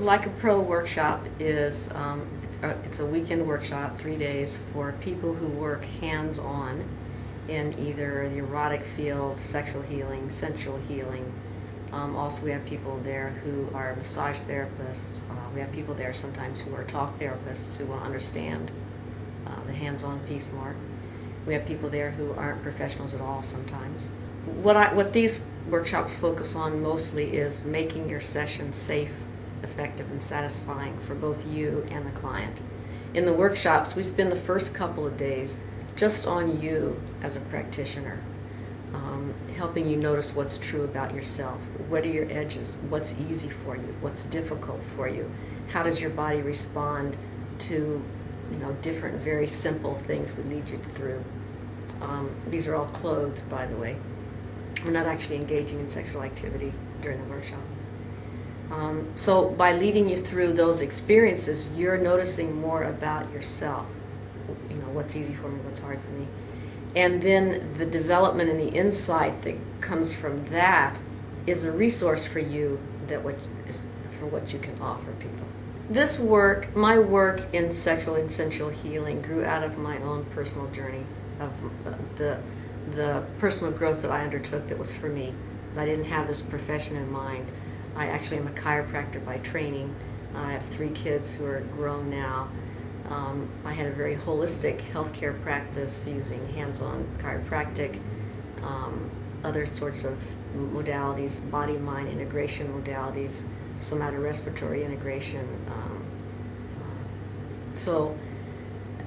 Like a Pro workshop is, um, it's a weekend workshop, three days, for people who work hands-on in either the erotic field, sexual healing, sensual healing. Um, also, we have people there who are massage therapists. Uh, we have people there sometimes who are talk therapists who to understand uh, the hands-on piece more. We have people there who aren't professionals at all sometimes. What, I, what these workshops focus on mostly is making your session safe, effective, and satisfying for both you and the client. In the workshops, we spend the first couple of days just on you as a practitioner, um, helping you notice what's true about yourself. What are your edges? What's easy for you? What's difficult for you? How does your body respond to you know, different, very simple things we lead you through. Um, these are all clothed, by the way. We're not actually engaging in sexual activity during the workshop. Um, so by leading you through those experiences, you're noticing more about yourself. You know, what's easy for me, what's hard for me. And then the development and the insight that comes from that is a resource for you that what is for what you can offer people. This work, my work in sexual and sensual healing grew out of my own personal journey of uh, the the personal growth that I undertook that was for me. I didn't have this profession in mind. I actually am a chiropractor by training. I have three kids who are grown now. Um, I had a very holistic healthcare practice using hands-on chiropractic, um, other sorts of modalities, body-mind integration modalities, somatorespiratory integration. Um, uh, so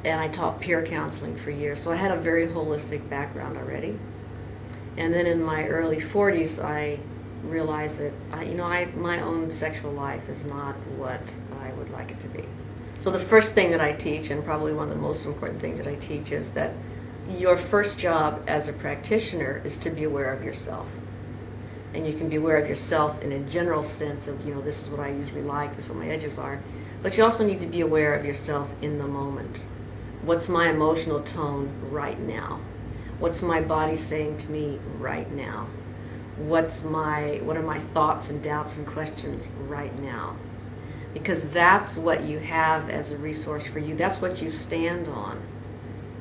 and I taught peer counseling for years. So I had a very holistic background already. And then in my early 40s, I realized that I, you know, I my own sexual life is not what I would like it to be. So the first thing that I teach, and probably one of the most important things that I teach, is that your first job as a practitioner is to be aware of yourself. And you can be aware of yourself in a general sense of, you know, this is what I usually like, this is what my edges are. But you also need to be aware of yourself in the moment. What's my emotional tone right now? What's my body saying to me right now? What's my what are my thoughts and doubts and questions right now? Because that's what you have as a resource for you. That's what you stand on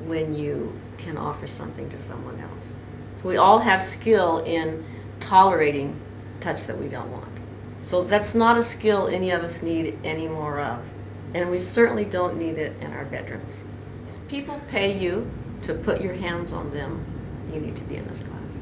when you can offer something to someone else. So we all have skill in tolerating touch that we don't want. So that's not a skill any of us need any more of. And we certainly don't need it in our bedrooms If people pay you to put your hands on them, you need to be in this class.